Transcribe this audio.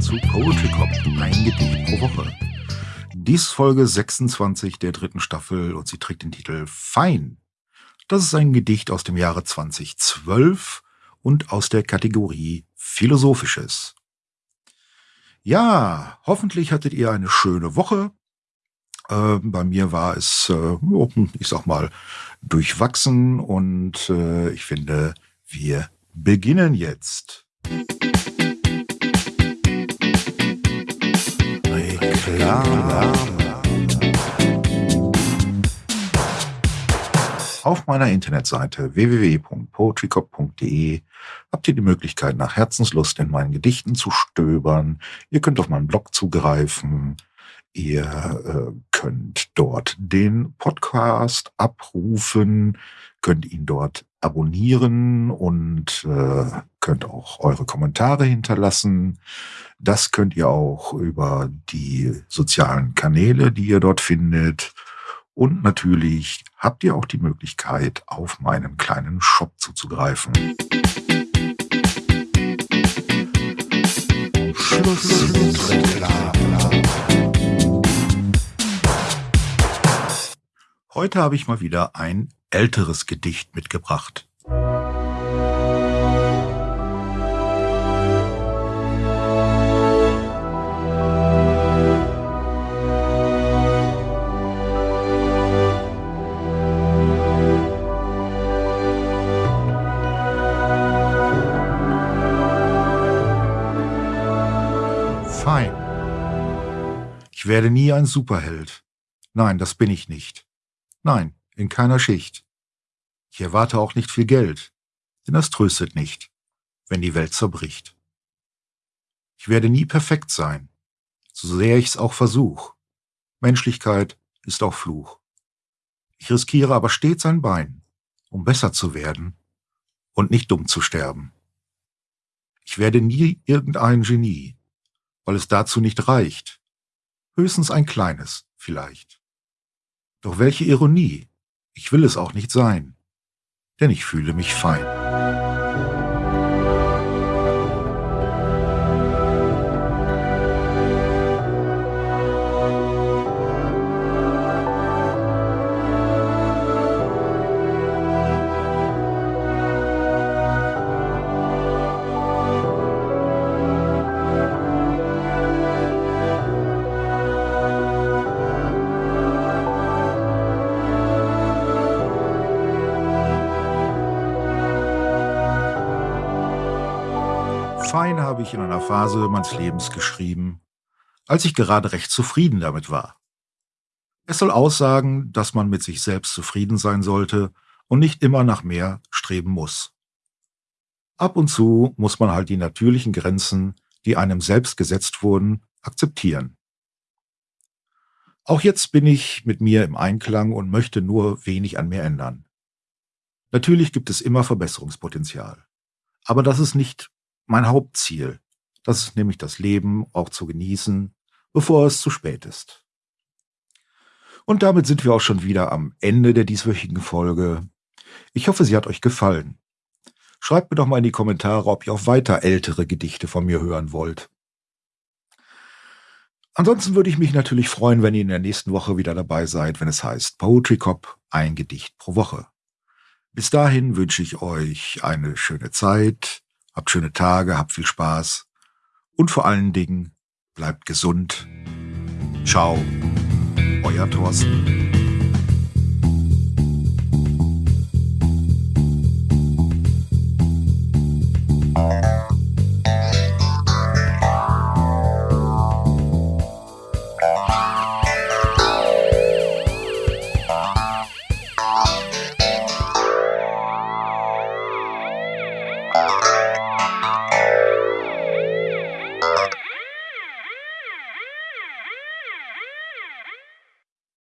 zu Poetry Cop, ein Gedicht pro Woche. Dies Folge 26 der dritten Staffel und sie trägt den Titel Fein. Das ist ein Gedicht aus dem Jahre 2012 und aus der Kategorie Philosophisches. Ja, hoffentlich hattet ihr eine schöne Woche. Äh, bei mir war es, äh, ich sag mal, durchwachsen und äh, ich finde, wir beginnen jetzt. Reklame. Auf meiner Internetseite www.poetrycop.de habt ihr die Möglichkeit, nach Herzenslust in meinen Gedichten zu stöbern. Ihr könnt auf meinen Blog zugreifen. Ihr äh, könnt dort den Podcast abrufen, könnt ihn dort abonnieren und äh, könnt auch eure Kommentare hinterlassen. Das könnt ihr auch über die sozialen Kanäle, die ihr dort findet. Und natürlich habt ihr auch die Möglichkeit, auf meinen kleinen Shop zuzugreifen. Heute habe ich mal wieder ein älteres Gedicht mitgebracht. Fein. Ich werde nie ein Superheld. Nein, das bin ich nicht. Nein, in keiner Schicht. Ich erwarte auch nicht viel Geld, denn das tröstet nicht, wenn die Welt zerbricht. Ich werde nie perfekt sein, so sehr ich's auch versuch. Menschlichkeit ist auch Fluch. Ich riskiere aber stets ein Bein, um besser zu werden und nicht dumm zu sterben. Ich werde nie irgendein Genie, weil es dazu nicht reicht. Höchstens ein kleines, vielleicht. Doch welche Ironie, ich will es auch nicht sein, denn ich fühle mich fein. Fein habe ich in einer Phase meines Lebens geschrieben, als ich gerade recht zufrieden damit war. Es soll aussagen, dass man mit sich selbst zufrieden sein sollte und nicht immer nach mehr streben muss. Ab und zu muss man halt die natürlichen Grenzen, die einem selbst gesetzt wurden, akzeptieren. Auch jetzt bin ich mit mir im Einklang und möchte nur wenig an mir ändern. Natürlich gibt es immer Verbesserungspotenzial. Aber das ist nicht mein Hauptziel. Das ist nämlich das Leben auch zu genießen, bevor es zu spät ist. Und damit sind wir auch schon wieder am Ende der dieswöchigen Folge. Ich hoffe, sie hat euch gefallen. Schreibt mir doch mal in die Kommentare, ob ihr auch weiter ältere Gedichte von mir hören wollt. Ansonsten würde ich mich natürlich freuen, wenn ihr in der nächsten Woche wieder dabei seid, wenn es heißt Poetry Cop, ein Gedicht pro Woche. Bis dahin wünsche ich euch eine schöne Zeit, Habt schöne Tage, habt viel Spaß und vor allen Dingen bleibt gesund. Ciao, euer Thorsten.